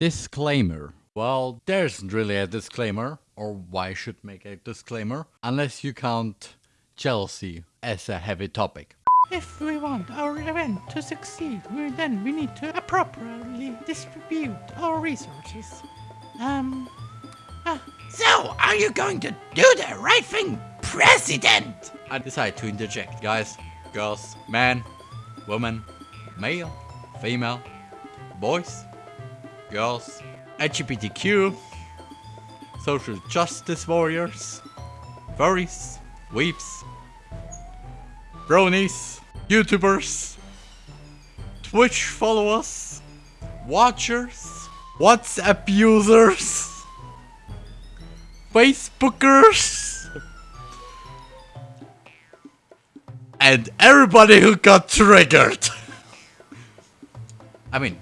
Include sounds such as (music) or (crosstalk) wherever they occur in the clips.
Disclaimer. Well, there isn't really a disclaimer, or why should make a disclaimer, unless you count jealousy as a heavy topic. If we want our event to succeed, we, then we need to appropriately distribute our resources. Um, ah, So, are you going to do the right thing, President? I decide to interject, guys, girls, man, woman, male, female, boys, girls, LGBTQ, social justice warriors, furries, weebs, bronies, YouTubers, Twitch followers, watchers, WhatsApp users, Facebookers, and everybody who got triggered. (laughs) I mean,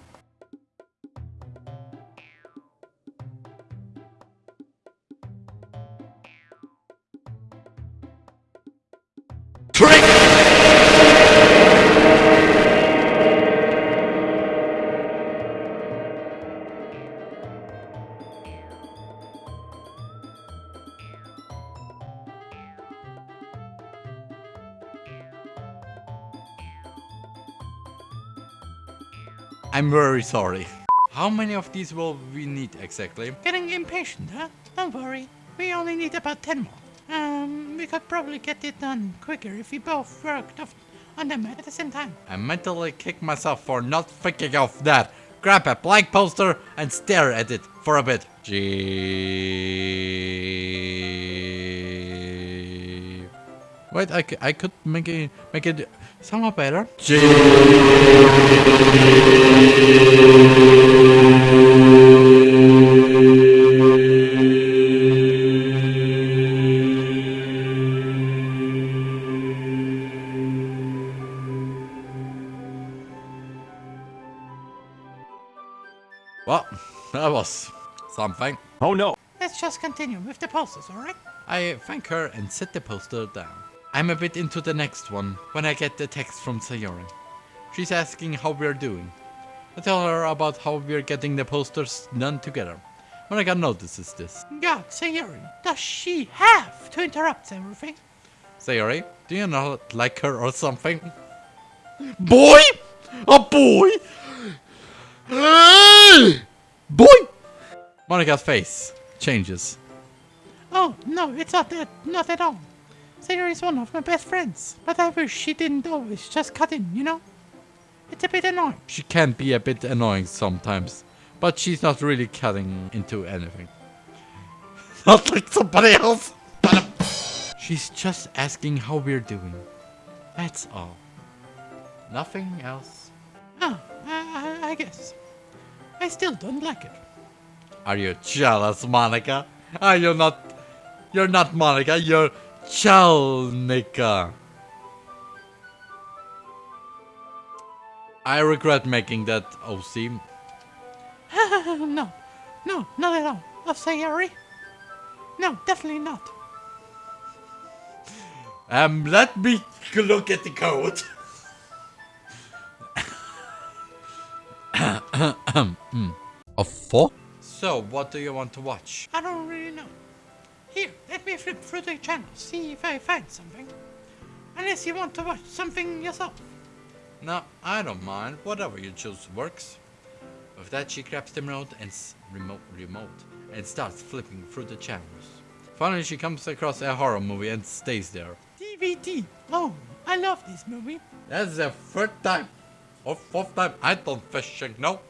I'm very sorry. How many of these will we need exactly? getting impatient, huh? Don't worry, we only need about 10 more. Um, we could probably get it done quicker if we both worked off on them at the same time. I mentally kick myself for not thinking of that. Grab a blank poster and stare at it for a bit. G. Wait, I, I could make it make it somehow better. G. Well, that was something. Oh no! Let's just continue with the posters, alright? I thank her and set the poster down. I'm a bit into the next one when I get the text from Sayori. She's asking how we're doing. I tell her about how we're getting the posters done together. When I got notices this. God, Sayori, does she have to interrupt everything? Sayori, do you not like her or something? Boy! A boy! boy! Monika's face changes. Oh, no, it's not that, not at all. Sayori is one of my best friends, but I wish she didn't always just cut in, you know? It's a bit annoying. She can be a bit annoying sometimes, but she's not really cutting into anything. (laughs) not like somebody else. Um, she's just asking how we're doing. That's all. Nothing else. Oh, I, I, I guess. I still don't like it. Are you jealous, Monika? Are you not? You're not Monika. You're Chalnica. I regret making that OC. (laughs) no, no, not at all. Of Sayori? No, definitely not. Um, let me look at the code. (coughs) Of four? So, what do you want to watch? I don't flip through the channels, see if I find something. Unless you want to watch something yourself. No, I don't mind. Whatever you choose works. With that, she grabs the remote and s- remote remote and starts flipping through the channels. Finally, she comes across a horror movie and stays there. DVD. Oh, I love this movie. That's the third time or fourth time I don't fishing. No,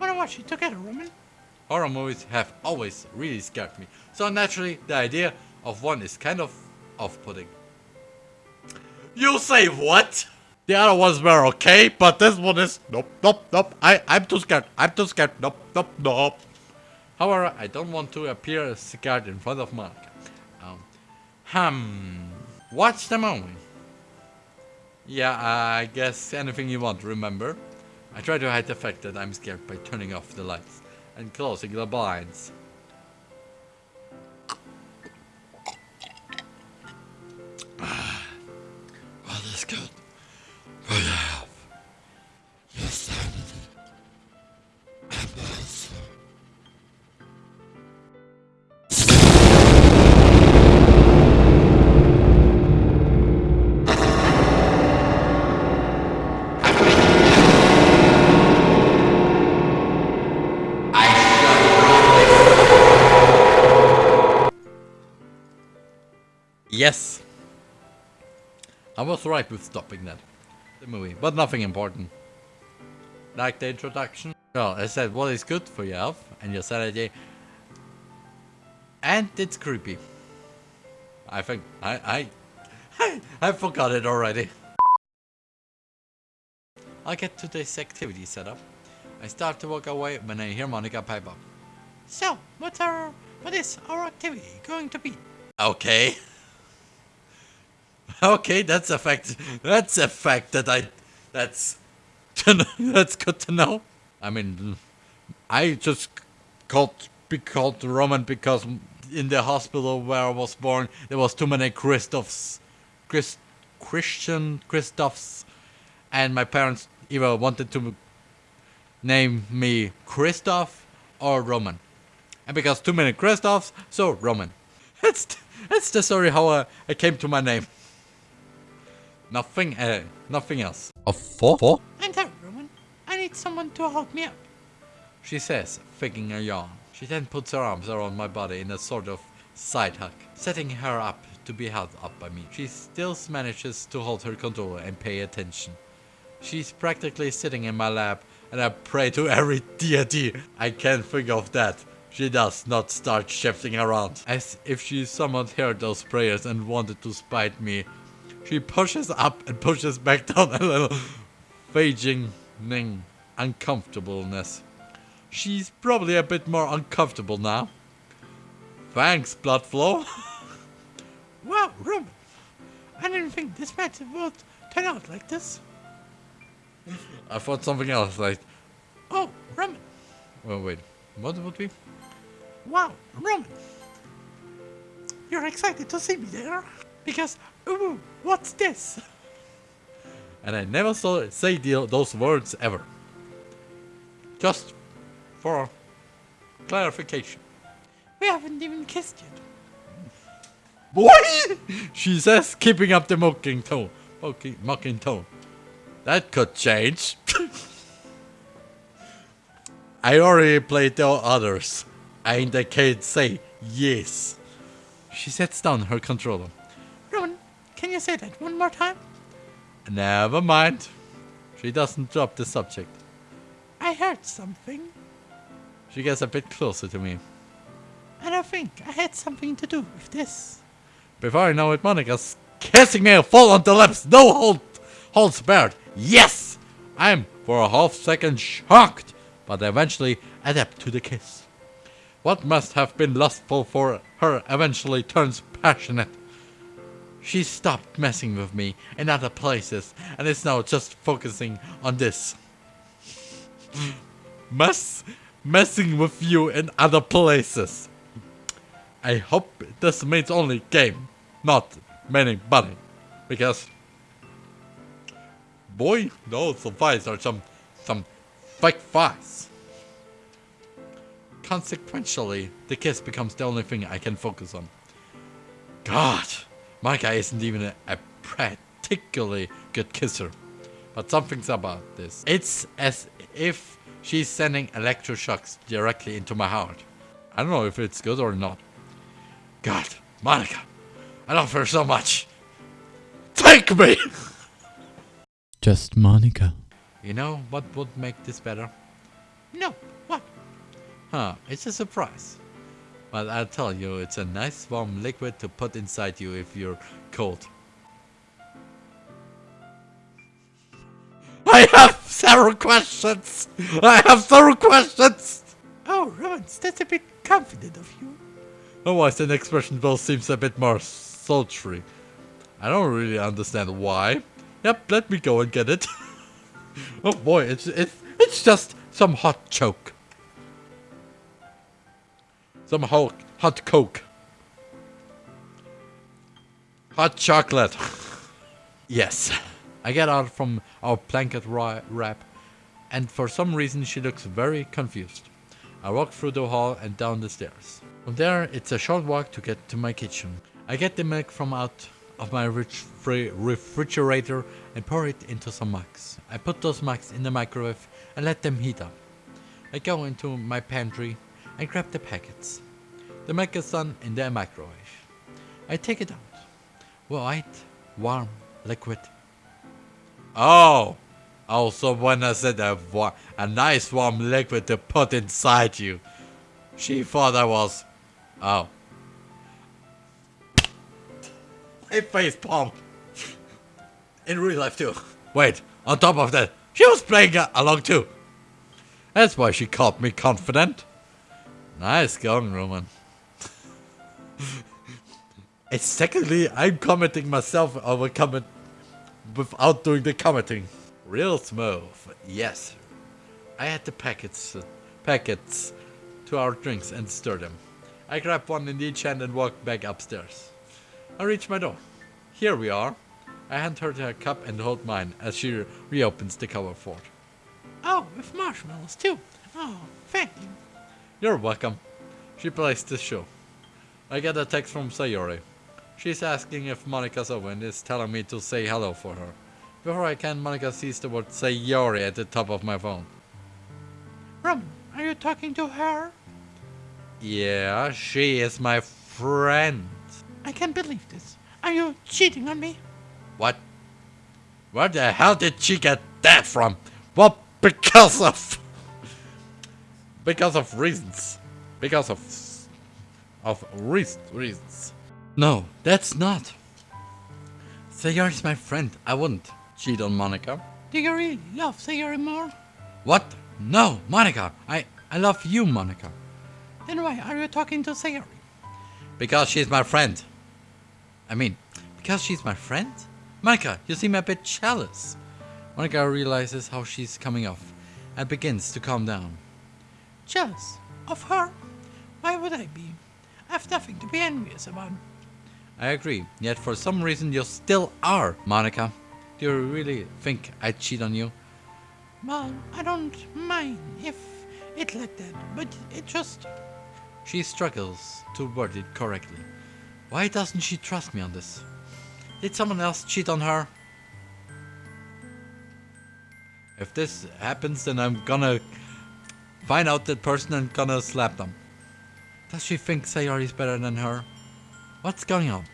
Wanna watch it together, Roman? horror movies have always really scared me. So naturally, the idea of one is kind of off-putting. You say what? The other ones were okay, but this one is nope, nope, nope. I I'm too scared. I'm too scared. Nope, nope, nope. However, I don't want to appear scared in front of Mark. Um, hmm. Watch the movie. Yeah, I guess anything you want. Remember, I try to hide the fact that I'm scared by turning off the lights and closing the blinds. Yes. I was right with stopping that. The movie, but nothing important. Like the introduction. Well, I said what is good for your health and your sanity. And it's creepy. I think I I (laughs) I forgot it already. I get today's activity set up. I start to walk away when I hear Monika pipe up. So, what's our, what is our activity going to be? Okay. (laughs) (laughs) Okay, that's a fact. That's a fact that I. That's. (laughs) That's good to know. I mean, I just called be called Roman because in the hospital where I was born there was too many Christophs, Chris, Christian Christophs, and my parents either wanted to name me Christoph or Roman, and because too many Christophs, so Roman. That's that's the story how I, I came to my name. Nothing, uh, nothing else. A four? Four? I'm there, Roman. I need someone to hold me up. She says, faking a yawn. She then puts her arms around my body in a sort of side hug, setting her up to be held up by me. She still manages to hold her control and pay attention. She's practically sitting in my lap, and I pray to every deity I can think of that she does not start shifting around. As if she somehow heard those prayers and wanted to spite me. She pushes up and pushes back down a little, fading uncomfortableness. She's probably a bit more uncomfortable now. Thanks, blood flow. (laughs) Wow, Roman. I didn't think this match would turn out like this. I thought something else, like, Oh, Roman. well, wait, what would be? Wow, Roman. You're excited to see me there? Because, ooh, what's this? And I never saw say the, those words ever. Just for clarification. We haven't even kissed yet. Boy! she says, keeping up the mocking tone. Mocking, mocking tone. That could change. (laughs) I already played the others. And I can't say yes. She sets down her controller. Can you say that one more time? Never mind. She doesn't drop the subject. I heard something, She gets a bit closer to me. and I think I had something to do with this. Before I know it, Monika's kissing me full on the lips. No hold, holds barred. Yes! I'm for a half second shocked, but eventually adapt to the kiss. What must have been lustful for her eventually turns passionate. She stopped messing with me in other places and is now just focusing on this. Mess, messing with you in other places. I hope this means only game, not many bunny. Because boy, those thighs are some some fake thighs. Consequentially, the kiss becomes the only thing I can focus on. God, my guy isn't even a, a particularly good kisser. But something's about this. It's as if she's sending electroshocks directly into my heart. I don't know if it's good or not. God, Monika, I love her so much. Take me! (laughs) Just Monika. You know what would make this better? No, what? Huh, it's a surprise. But I'll tell you, it's a nice warm liquid to put inside you if you're cold. I have several questions! I have several questions! Oh, Roman, that's a bit confident of you. Otherwise, the expression bill seems a bit more sultry. I don't really understand why. Yep, let me go and get it. (laughs) oh boy, it's it's it's just some hot choke. Some hot hot coke. Hot chocolate. (laughs) yes. I get out from our blanket wrap, and for some reason she looks very confused. I walk through the hall and down the stairs. From there, it's a short walk to get to my kitchen. I get the milk from out of my refrigerator and pour it into some mugs. I put those mugs in the microwave and let them heat up. I go into my pantry and grab the packets. The done in the microwave. I take it out. White, warm, liquid. Oh! Oh, so when I said a, a nice warm liquid to put inside you, she thought I was. Oh. I face palm. In real life too. Wait, on top of that, she was playing along too. That's why she called me confident. Nice going, Roman. (laughs) it's secondly, I'm commenting myself over comment without doing the commenting. Real smooth, yes. I had the packets, uh, packets to our drinks and stir them. I grab one in each hand and walk back upstairs. I reach my door. Here we are. I hand her her cup and hold mine as she re- reopens the cover for it. Oh, with marshmallows too. Oh, thank you. You're welcome. She plays the show. I get a text from Sayori. She's asking if Monika's over and is telling me to say hello for her. Before I can, Monika sees the word Sayori at the top of my phone. Roman, are you talking to her? Yeah, she is my friend. I can't believe this. Are you cheating on me? What? Where the hell did she get that from? Well, because of. Because of reasons. Because of. Of reas- reasons. No, that's not. Sayori's my friend. I wouldn't cheat on Monika. Do you really love Sayori more? What? No, Monika. I, I love you, Monika. Then why are you talking to Sayori? Because she's my friend. I mean, because she's my friend? Monika, you seem a bit jealous. Monika realizes how she's coming off and begins to calm down. Jealous? Of her? Why would I be? I have nothing to be envious about. I agree, yet for some reason you still are, Monika. Do you really think I'd cheat on you? Well, I don't mind if it like that, but it just... She struggles to word it correctly. Why doesn't she trust me on this? Did someone else cheat on her? If this happens, then I'm gonna find out that person and gonna slap them. Does she think Sayori is better than her? What's going on?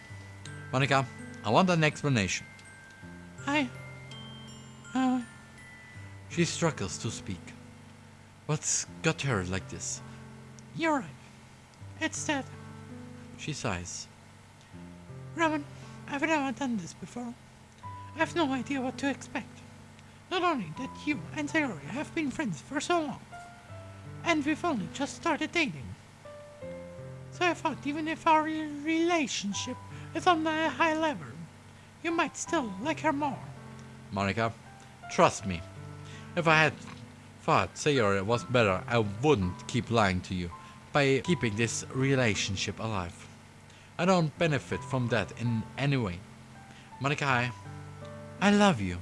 Monika, I want an explanation. I... Uh, She struggles to speak. What's got her like this? you're right. It's that. She sighs. Roman, I've never done this before. I have no idea what to expect. Not only that you and Sayori have been friends for so long, and we've only just started dating. So I thought even if our relationship is on a high level, you might still like her more. Monika, trust me. If I had thought Sayori was better, I wouldn't keep lying to you by keeping this relationship alive. I don't benefit from that in any way. Monika, I, I love you.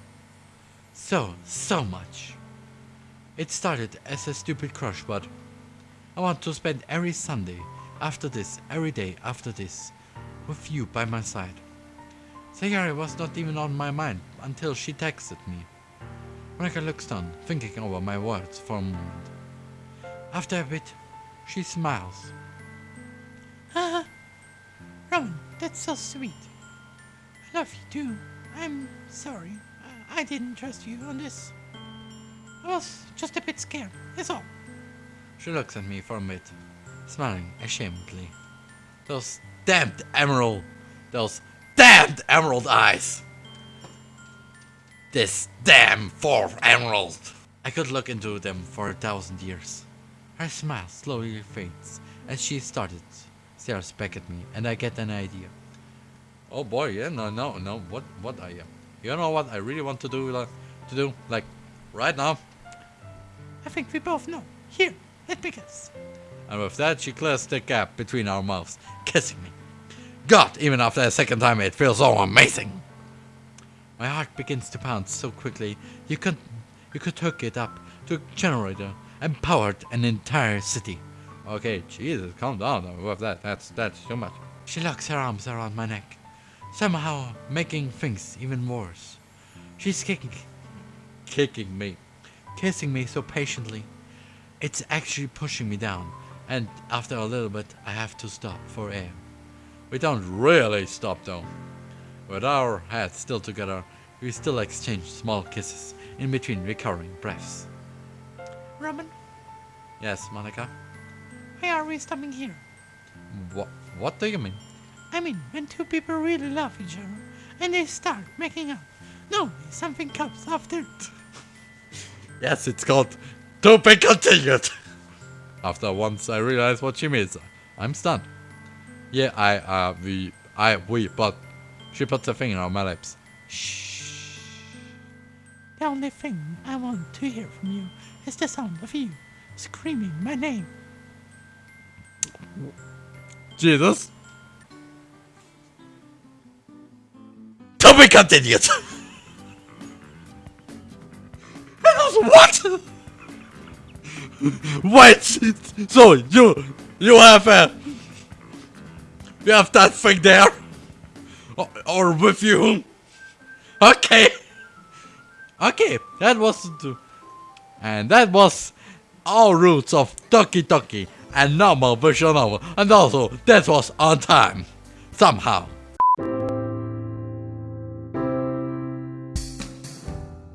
So, so much. It started as a stupid crush, but I want to spend every Sunday after this, every day after this, with you by my side. Sayori was not even on my mind until she texted me. Monika looks down, thinking over my words for a moment. After a bit, she smiles. Haha. Roman, that's so sweet. I love you too. I'm sorry. I didn't trust you on this. I was just a bit scared, that's all. She looks at me for a bit, smiling ashamedly. Those damned emerald, those damned emerald eyes. This damn fourth emerald. I could look into them for a thousand years. Her smile slowly fades as she started stares back at me, and I get an idea. Oh boy, yeah, no, no, no. What, what I am? You know what I really want to do, like, to do, like, right now. I think we both know. Here, let me. And with that, she clears the gap between our mouths, kissing me. God, even after a second time, it feels so amazing. My heart begins to pound so quickly, you could, you could hook it up to a generator and power an entire city. Okay, Jesus, calm down with that. That's that's too much. She locks her arms around my neck, somehow making things even worse. She's kicking, kicking me, kissing me so patiently. It's actually pushing me down, and after a little bit, I have to stop for air. We don't really stop though. With our heads still together, we still exchange small kisses in between recurring breaths. Roman, Yes, Monika? why are we stopping here? What, what do you mean? I mean, when two people really love each other and they start making up, normally something comes after it. Yes, it's called To Be Continued. After once I realized what she means, I'm stunned. Yeah, I, uh, we, I, we, but she puts a finger on my lips. Shh. The only thing I want to hear from you is the sound of you screaming my name. Jesus. To be continued. What? Wait. So you you have a you have that thing there, or, or with you? Okay. Okay, that was and that was all roots of Doki Doki and normal visual novel, and also that was on time somehow.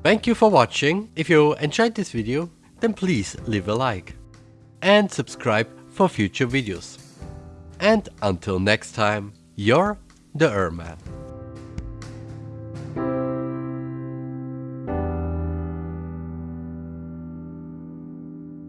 Thank you for watching. If you enjoyed this video, then please leave a like and subscribe for future videos. And until next time, you're the Erman.